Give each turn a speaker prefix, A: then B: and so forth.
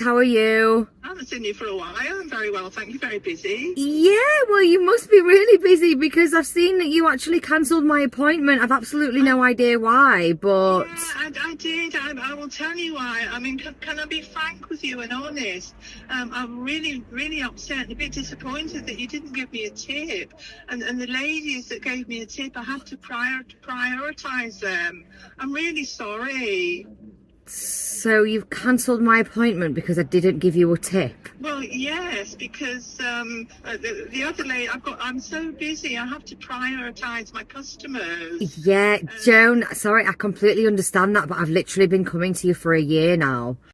A: How are you?
B: I haven't seen you for a while. I'm very well, thank you. Very busy.
A: Yeah, well, you must be really busy because I've seen that you actually cancelled my appointment. I've absolutely no idea why, but
B: Yeah, I, I did. I, I will tell you why. I mean, can, can I be frank with you and honest? Um, I'm really, really upset and a bit disappointed that you didn't give me a tip. And, and the ladies that gave me a tip, I had to prior, prioritise them. I'm really sorry.
A: So you've cancelled my appointment because I didn't give you a tip.
B: Well, yes, because um, uh, the, the other lady, I've got, I'm so busy. I have to prioritise my customers.
A: Yeah, Joan, sorry, I completely understand that, but I've literally been coming to you for a year now.